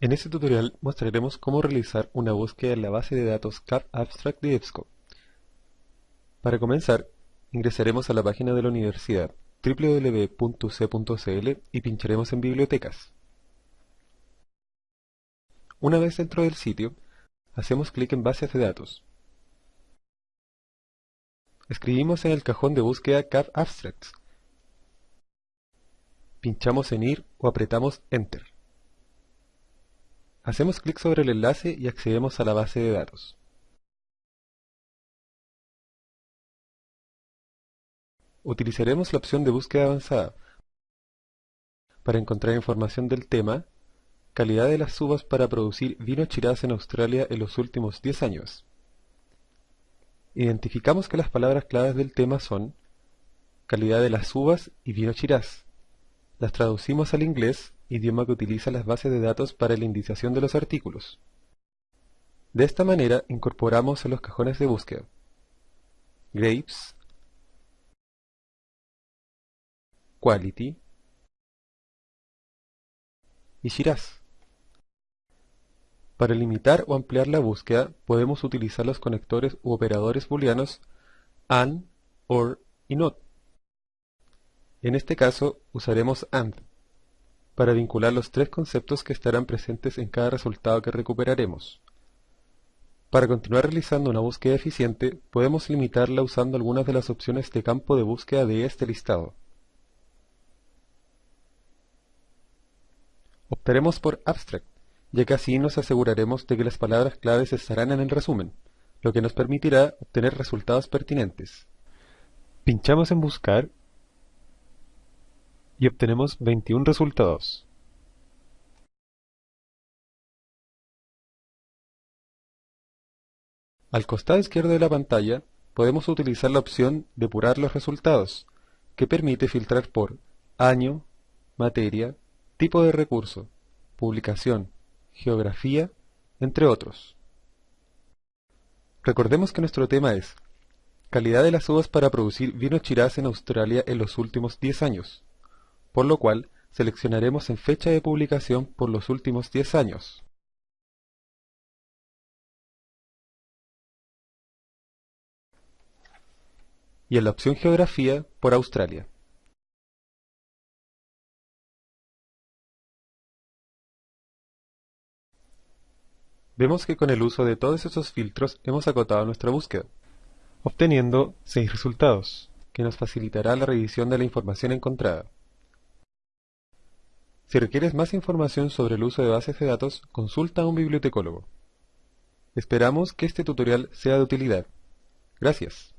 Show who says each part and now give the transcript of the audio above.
Speaker 1: En este tutorial mostraremos cómo realizar una búsqueda en la base de datos CAF Abstract de EBSCO. Para comenzar, ingresaremos a la página de la universidad www.c.cl y pincharemos en Bibliotecas. Una vez dentro del sitio, hacemos clic en Bases de datos. Escribimos en el cajón de búsqueda CAF Abstracts. Pinchamos en Ir o apretamos Enter. Hacemos clic sobre el enlace y accedemos a la base de datos. Utilizaremos la opción de búsqueda avanzada para encontrar información del tema calidad de las uvas para producir vino Shiraz en Australia en los últimos 10 años. Identificamos que las palabras claves del tema son calidad de las uvas y vino Shiraz. Las traducimos al inglés idioma que utiliza las bases de datos para la indiciación de los artículos. De esta manera incorporamos en los cajones de búsqueda Grapes, Quality y Shiraz. Para limitar o ampliar la búsqueda podemos utilizar los conectores u operadores booleanos AND, OR y NOT. En este caso usaremos AND para vincular los tres conceptos que estarán presentes en cada resultado que recuperaremos. Para continuar realizando una búsqueda eficiente, podemos limitarla usando algunas de las opciones de campo de búsqueda de este listado. Optaremos por Abstract, ya que así nos aseguraremos de que las palabras claves estarán en el resumen, lo que nos permitirá obtener resultados pertinentes. Pinchamos en Buscar y obtenemos 21 resultados. Al costado izquierdo de la pantalla podemos utilizar la opción Depurar los resultados, que permite filtrar por año, materia, tipo de recurso, publicación, geografía, entre otros. Recordemos que nuestro tema es calidad de las uvas para producir vino Shiraz en Australia en los últimos 10 años por lo cual seleccionaremos en fecha de publicación por los últimos 10 años. y en la opción Geografía por Australia. Vemos que con el uso de todos esos filtros hemos acotado nuestra búsqueda, obteniendo 6 resultados, que nos facilitará la revisión de la información encontrada. Si requieres más información sobre el uso de bases de datos, consulta a un bibliotecólogo. Esperamos que este tutorial sea de utilidad. Gracias.